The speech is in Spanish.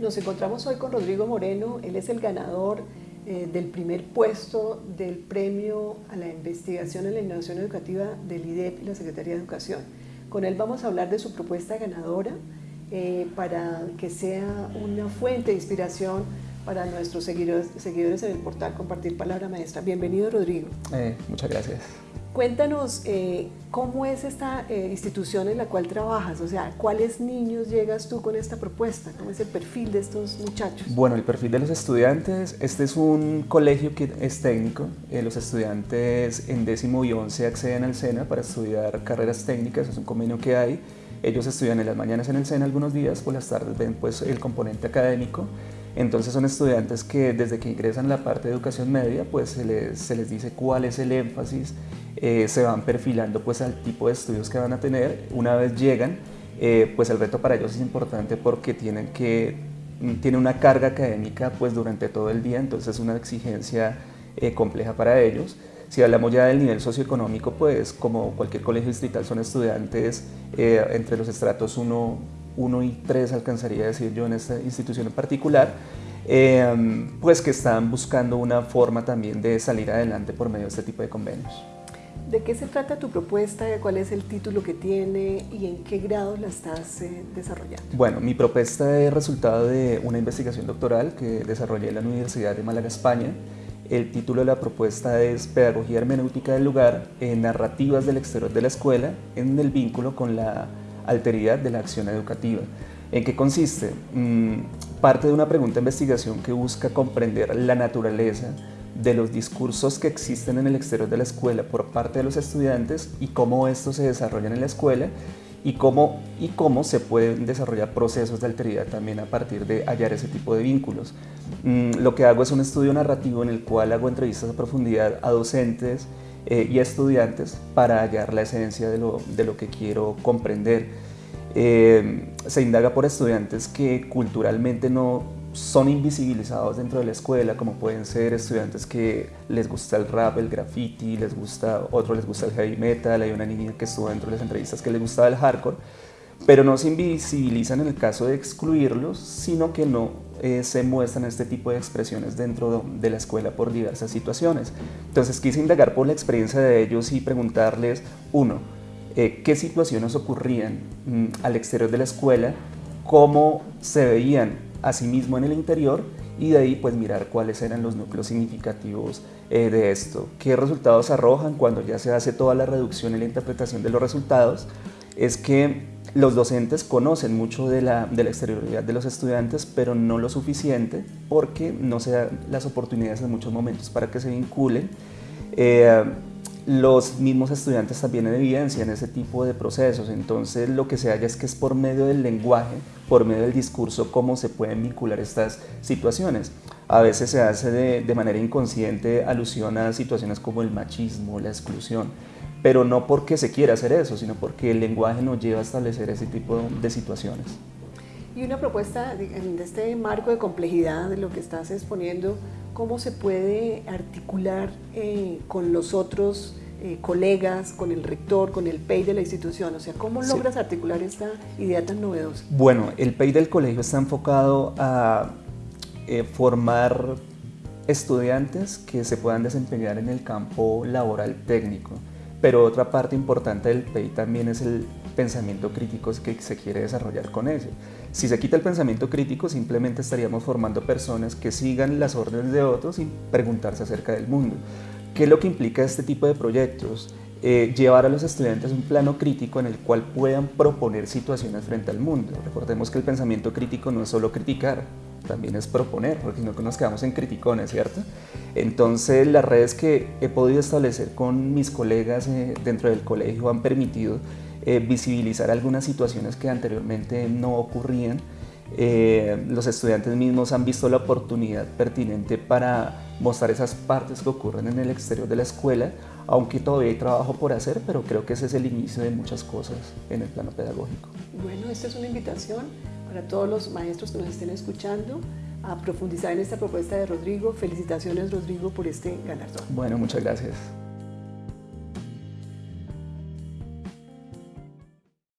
Nos encontramos hoy con Rodrigo Moreno, él es el ganador eh, del primer puesto del premio a la investigación en la innovación educativa del IDEP y la Secretaría de Educación. Con él vamos a hablar de su propuesta ganadora eh, para que sea una fuente de inspiración para nuestros seguidores, seguidores en el portal Compartir Palabra Maestra. Bienvenido Rodrigo. Eh, muchas gracias. Cuéntanos eh, cómo es esta eh, institución en la cual trabajas, o sea, ¿cuáles niños llegas tú con esta propuesta? ¿Cómo es el perfil de estos muchachos? Bueno, el perfil de los estudiantes, este es un colegio que es técnico, eh, los estudiantes en décimo y once acceden al SENA para estudiar carreras técnicas, es un convenio que hay, ellos estudian en las mañanas en el SENA algunos días, por las tardes ven pues el componente académico, entonces son estudiantes que desde que ingresan a la parte de educación media, pues se les, se les dice cuál es el énfasis, eh, se van perfilando pues al tipo de estudios que van a tener. Una vez llegan, eh, pues el reto para ellos es importante porque tienen que mm, tiene una carga académica pues durante todo el día, entonces es una exigencia eh, compleja para ellos. Si hablamos ya del nivel socioeconómico, pues como cualquier colegio distrital son estudiantes entre los estratos 1, 1 y 3 alcanzaría a decir yo en esta institución en particular, eh, pues que están buscando una forma también de salir adelante por medio de este tipo de convenios. ¿De qué se trata tu propuesta? ¿Cuál es el título que tiene y en qué grado la estás eh, desarrollando? Bueno, mi propuesta es resultado de una investigación doctoral que desarrollé en la Universidad de Málaga, España. El título de la propuesta es Pedagogía Hermenéutica del Lugar, en Narrativas del Exterior de la Escuela, en el vínculo con la alteridad de la acción educativa. ¿En qué consiste? Mm, parte de una pregunta de investigación que busca comprender la naturaleza de los discursos que existen en el exterior de la escuela por parte de los estudiantes y cómo estos se desarrollan en la escuela y cómo, y cómo se pueden desarrollar procesos de alteridad también a partir de hallar ese tipo de vínculos. Mm, lo que hago es un estudio narrativo en el cual hago entrevistas a profundidad a docentes, eh, y estudiantes para hallar la esencia de lo, de lo que quiero comprender. Eh, se indaga por estudiantes que culturalmente no son invisibilizados dentro de la escuela, como pueden ser estudiantes que les gusta el rap, el graffiti, les gusta, otros les gusta el heavy metal, hay una niña que estuvo dentro de las entrevistas que les gustaba el hardcore, pero no se invisibilizan en el caso de excluirlos, sino que no eh, se muestran este tipo de expresiones dentro de la escuela por diversas situaciones. Entonces quise indagar por la experiencia de ellos y preguntarles, uno, eh, qué situaciones ocurrían mm, al exterior de la escuela, cómo se veían a sí mismo en el interior y de ahí pues mirar cuáles eran los núcleos significativos eh, de esto, qué resultados arrojan cuando ya se hace toda la reducción y la interpretación de los resultados, es que los docentes conocen mucho de la, de la, exterioridad de los estudiantes, pero no lo suficiente porque no se dan las oportunidades en muchos momentos para que se vinculen. Eh, los mismos estudiantes también evidencian ese tipo de procesos, entonces lo que se halla es que es por medio del lenguaje, por medio del discurso, cómo se pueden vincular estas situaciones. A veces se hace de, de manera inconsciente alusión a situaciones como el machismo, la exclusión, pero no porque se quiera hacer eso, sino porque el lenguaje nos lleva a establecer ese tipo de situaciones. Y una propuesta en este marco de complejidad de lo que estás exponiendo, ¿cómo se puede articular eh, con los otros eh, colegas, con el rector, con el PEI de la institución? O sea, ¿cómo logras articular esta idea tan novedosa? Bueno, el PEI del colegio está enfocado a eh, formar estudiantes que se puedan desempeñar en el campo laboral técnico. Pero otra parte importante del PEI también es el pensamiento crítico que se quiere desarrollar con ese. Si se quita el pensamiento crítico, simplemente estaríamos formando personas que sigan las órdenes de otros sin preguntarse acerca del mundo. ¿Qué es lo que implica este tipo de proyectos? Eh, llevar a los estudiantes un plano crítico en el cual puedan proponer situaciones frente al mundo. Recordemos que el pensamiento crítico no es solo criticar, también es proponer, porque no nos quedamos en criticones, ¿cierto? Entonces las redes que he podido establecer con mis colegas eh, dentro del colegio han permitido eh, visibilizar algunas situaciones que anteriormente no ocurrían. Eh, los estudiantes mismos han visto la oportunidad pertinente para mostrar esas partes que ocurren en el exterior de la escuela, aunque todavía hay trabajo por hacer, pero creo que ese es el inicio de muchas cosas en el plano pedagógico. Bueno, esta es una invitación para todos los maestros que nos estén escuchando a profundizar en esta propuesta de Rodrigo. Felicitaciones Rodrigo por este galardón. Bueno, muchas gracias.